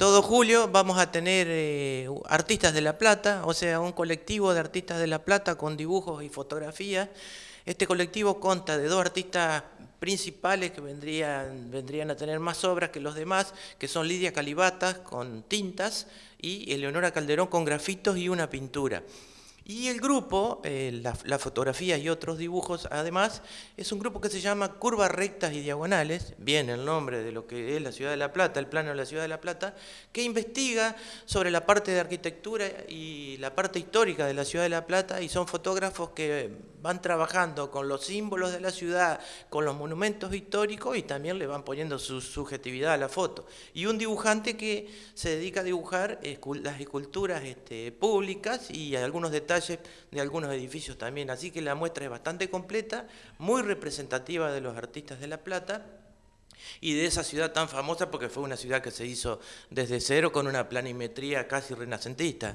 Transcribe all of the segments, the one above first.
todo julio vamos a tener eh, artistas de La Plata, o sea, un colectivo de artistas de La Plata con dibujos y fotografías. Este colectivo consta de dos artistas principales que vendrían, vendrían a tener más obras que los demás, que son Lidia Calibatas con tintas y Eleonora Calderón con grafitos y una pintura. Y el grupo, eh, las fotografías y otros dibujos, además, es un grupo que se llama Curvas Rectas y Diagonales, bien el nombre de lo que es la Ciudad de La Plata, el plano de la Ciudad de La Plata, que investiga sobre la parte de arquitectura y la parte histórica de la Ciudad de La Plata y son fotógrafos que van trabajando con los símbolos de la ciudad, con los monumentos históricos y también le van poniendo su subjetividad a la foto. Y un dibujante que se dedica a dibujar las esculturas este, públicas y algunos detalles de algunos edificios también. Así que la muestra es bastante completa, muy representativa de los artistas de La Plata y de esa ciudad tan famosa porque fue una ciudad que se hizo desde cero con una planimetría casi renacentista.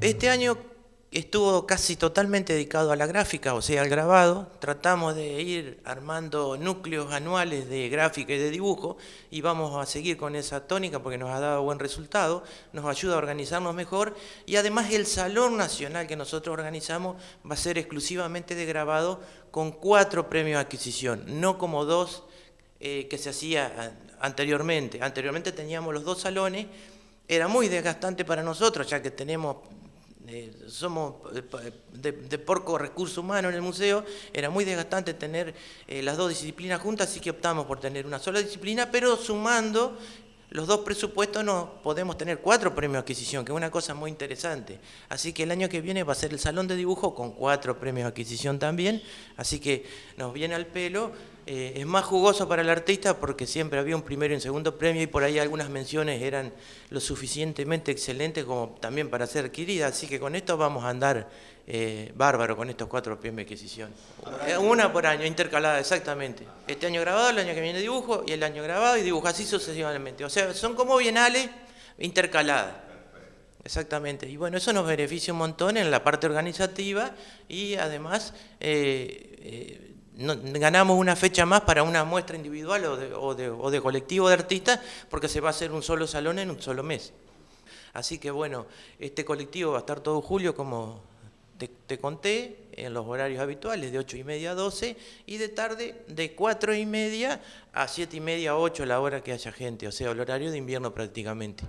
Este año estuvo casi totalmente dedicado a la gráfica, o sea, al grabado. Tratamos de ir armando núcleos anuales de gráfica y de dibujo y vamos a seguir con esa tónica porque nos ha dado buen resultado, nos ayuda a organizarnos mejor y además el Salón Nacional que nosotros organizamos va a ser exclusivamente de grabado con cuatro premios de adquisición, no como dos eh, que se hacía anteriormente. Anteriormente teníamos los dos salones, era muy desgastante para nosotros ya que tenemos eh, somos eh, de, porco recurso humano en el museo, era muy desgastante tener eh, las dos disciplinas juntas, así que optamos por tener una sola disciplina, pero sumando los dos presupuestos no podemos tener cuatro premios de adquisición, que es una cosa muy interesante. Así que el año que viene va a ser el salón de dibujo con cuatro premios de adquisición también, así que nos viene al pelo eh, es más jugoso para el artista porque siempre había un primero y un segundo premio y por ahí algunas menciones eran lo suficientemente excelentes como también para ser adquiridas, así que con esto vamos a andar eh, bárbaro con estos cuatro premios de adquisición. Eh, una por año, intercalada, exactamente. Este año grabado, el año que viene dibujo y el año grabado y dibujo así sucesivamente. O sea, son como bienales intercaladas. Exactamente, y bueno, eso nos beneficia un montón en la parte organizativa y además ganamos una fecha más para una muestra individual o de, colectivo de artistas porque se va a hacer un solo salón en un solo mes. Así que bueno, este colectivo va a estar todo julio como te, conté, en los horarios habituales de 8 y media a 12 y de tarde de 4 y media a 7 y media a 8 la hora que haya gente, o sea, el horario de invierno prácticamente.